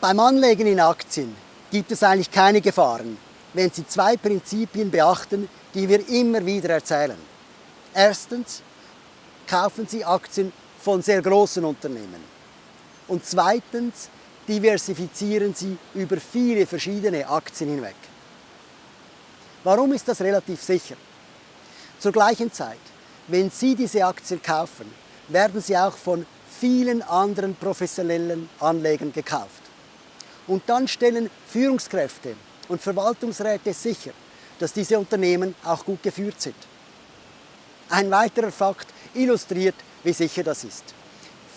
Beim Anlegen in Aktien gibt es eigentlich keine Gefahren, wenn Sie zwei Prinzipien beachten, die wir immer wieder erzählen. Erstens kaufen Sie Aktien von sehr großen Unternehmen. Und zweitens diversifizieren Sie über viele verschiedene Aktien hinweg. Warum ist das relativ sicher? Zur gleichen Zeit, wenn Sie diese Aktien kaufen, werden sie auch von vielen anderen professionellen Anlegern gekauft. Und dann stellen Führungskräfte und Verwaltungsräte sicher, dass diese Unternehmen auch gut geführt sind. Ein weiterer Fakt illustriert, wie sicher das ist.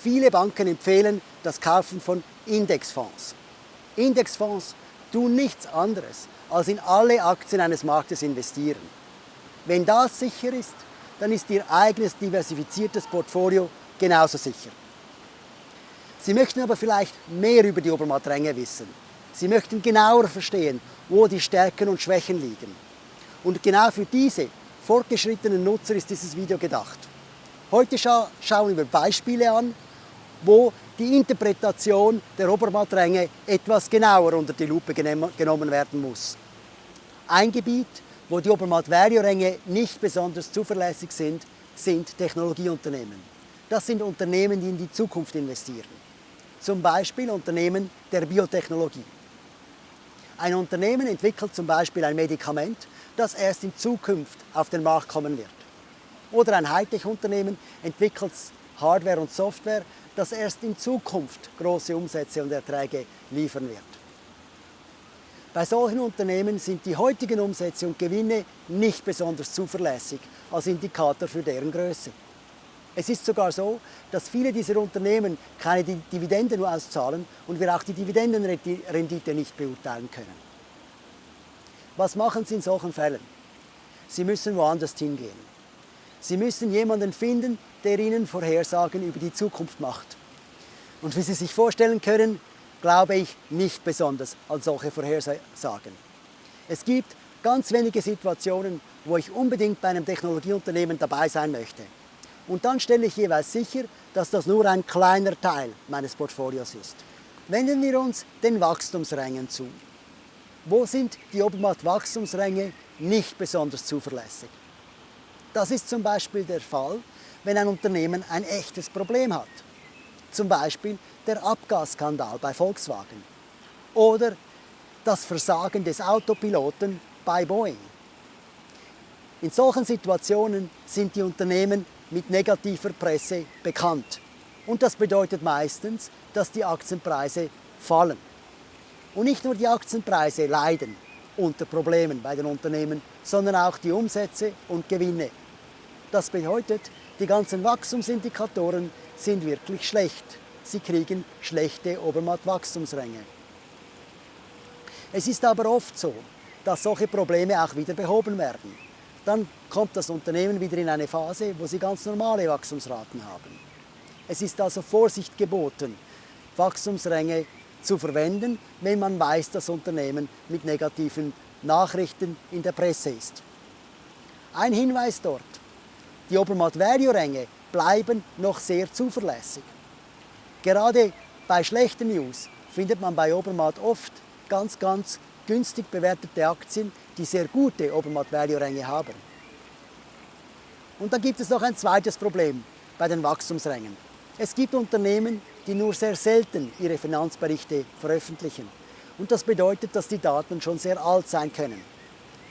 Viele Banken empfehlen das Kaufen von Indexfonds. Indexfonds tun nichts anderes, als in alle Aktien eines Marktes investieren. Wenn das sicher ist, dann ist Ihr eigenes diversifiziertes Portfolio genauso sicher. Sie möchten aber vielleicht mehr über die Obermatt-Ränge wissen. Sie möchten genauer verstehen, wo die Stärken und Schwächen liegen. Und genau für diese fortgeschrittenen Nutzer ist dieses Video gedacht. Heute scha schauen wir Beispiele an, wo die Interpretation der Obermattränge etwas genauer unter die Lupe genommen werden muss. Ein Gebiet, wo die Obermatt-Vario-Ränge nicht besonders zuverlässig sind, sind Technologieunternehmen. Das sind Unternehmen, die in die Zukunft investieren. Zum Beispiel Unternehmen der Biotechnologie. Ein Unternehmen entwickelt zum Beispiel ein Medikament, das erst in Zukunft auf den Markt kommen wird. Oder ein Hightech-Unternehmen entwickelt Hardware und Software, das erst in Zukunft große Umsätze und Erträge liefern wird. Bei solchen Unternehmen sind die heutigen Umsätze und Gewinne nicht besonders zuverlässig als Indikator für deren Größe. Es ist sogar so, dass viele dieser Unternehmen keine Dividenden nur auszahlen und wir auch die Dividendenrendite nicht beurteilen können. Was machen Sie in solchen Fällen? Sie müssen woanders hingehen. Sie müssen jemanden finden, der Ihnen Vorhersagen über die Zukunft macht. Und wie Sie sich vorstellen können, glaube ich nicht besonders an solche Vorhersagen. Es gibt ganz wenige Situationen, wo ich unbedingt bei einem Technologieunternehmen dabei sein möchte. Und dann stelle ich jeweils sicher, dass das nur ein kleiner Teil meines Portfolios ist. Wenden wir uns den Wachstumsrängen zu. Wo sind die Obermatt-Wachstumsränge nicht besonders zuverlässig? Das ist zum Beispiel der Fall, wenn ein Unternehmen ein echtes Problem hat. Zum Beispiel der Abgasskandal bei Volkswagen oder das Versagen des Autopiloten bei Boeing. In solchen Situationen sind die Unternehmen mit negativer Presse bekannt. Und das bedeutet meistens, dass die Aktienpreise fallen. Und nicht nur die Aktienpreise leiden unter Problemen bei den Unternehmen, sondern auch die Umsätze und Gewinne. Das bedeutet, die ganzen Wachstumsindikatoren sind wirklich schlecht sie kriegen schlechte Obermatt-Wachstumsränge. Es ist aber oft so, dass solche Probleme auch wieder behoben werden. Dann kommt das Unternehmen wieder in eine Phase, wo sie ganz normale Wachstumsraten haben. Es ist also Vorsicht geboten, Wachstumsränge zu verwenden, wenn man weiß, dass Unternehmen mit negativen Nachrichten in der Presse ist. Ein Hinweis dort, die Obermatt-Vario-Ränge bleiben noch sehr zuverlässig. Gerade bei schlechten News findet man bei Obermatt oft ganz, ganz günstig bewertete Aktien, die sehr gute Obermatt-Value-Ränge haben. Und dann gibt es noch ein zweites Problem bei den Wachstumsrängen. Es gibt Unternehmen, die nur sehr selten ihre Finanzberichte veröffentlichen. Und das bedeutet, dass die Daten schon sehr alt sein können.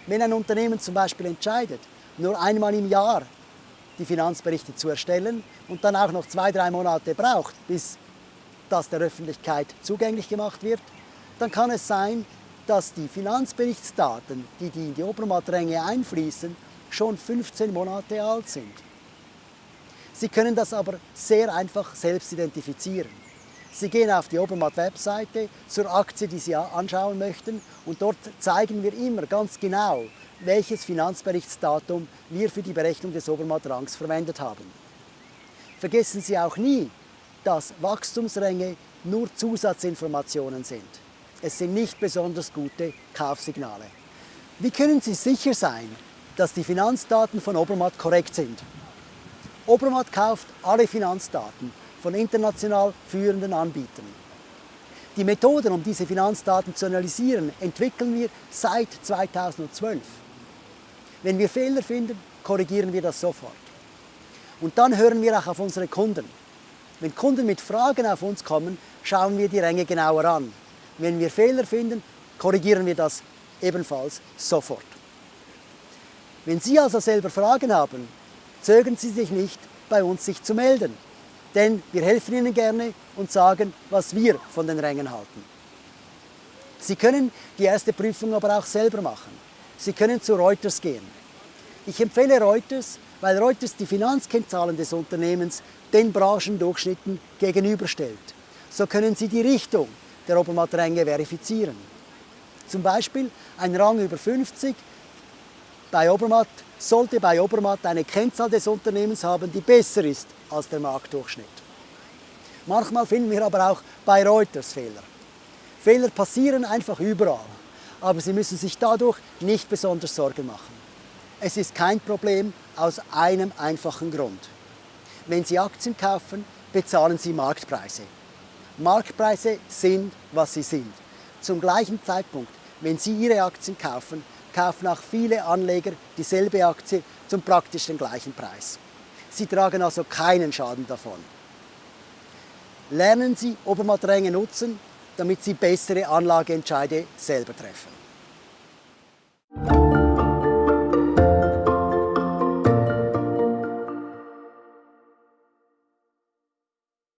Wenn ein Unternehmen zum Beispiel entscheidet, nur einmal im Jahr die Finanzberichte zu erstellen und dann auch noch zwei, drei Monate braucht, bis das der Öffentlichkeit zugänglich gemacht wird, dann kann es sein, dass die Finanzberichtsdaten, die, in die Obermatt-Ränge einfließen, schon 15 Monate alt sind. Sie können das aber sehr einfach selbst identifizieren. Sie gehen auf die Obermatt-Webseite zur Aktie, die Sie anschauen möchten und dort zeigen wir immer ganz genau, welches Finanzberichtsdatum wir für die Berechnung des Obermatt-Rangs verwendet haben. Vergessen Sie auch nie, dass Wachstumsränge nur Zusatzinformationen sind. Es sind nicht besonders gute Kaufsignale. Wie können Sie sicher sein, dass die Finanzdaten von Obermatt korrekt sind? Obermatt kauft alle Finanzdaten von international führenden Anbietern. Die Methoden, um diese Finanzdaten zu analysieren, entwickeln wir seit 2012. Wenn wir Fehler finden, korrigieren wir das sofort. Und dann hören wir auch auf unsere Kunden. Wenn Kunden mit Fragen auf uns kommen, schauen wir die Ränge genauer an. Wenn wir Fehler finden, korrigieren wir das ebenfalls sofort. Wenn Sie also selber Fragen haben, zögern Sie sich nicht, bei uns sich zu melden. Denn wir helfen Ihnen gerne und sagen, was wir von den Rängen halten. Sie können die erste Prüfung aber auch selber machen. Sie können zu Reuters gehen. Ich empfehle Reuters, weil Reuters die Finanzkennzahlen des Unternehmens den Branchendurchschnitten gegenüberstellt. So können Sie die Richtung der Obermatt-Ränge verifizieren. Zum Beispiel ein Rang über 50 bei Obermatt sollte bei Obermatt eine Kennzahl des Unternehmens haben, die besser ist als der Marktdurchschnitt. Manchmal finden wir aber auch bei Reuters Fehler. Fehler passieren einfach überall, aber Sie müssen sich dadurch nicht besonders Sorgen machen. Es ist kein Problem aus einem einfachen Grund. Wenn Sie Aktien kaufen, bezahlen Sie Marktpreise. Marktpreise sind, was sie sind. Zum gleichen Zeitpunkt, wenn Sie Ihre Aktien kaufen, kaufen auch viele Anleger dieselbe Aktie zum praktisch den gleichen Preis. Sie tragen also keinen Schaden davon. Lernen Sie Obermatt-Ränge nutzen, damit Sie bessere Anlageentscheide selber treffen.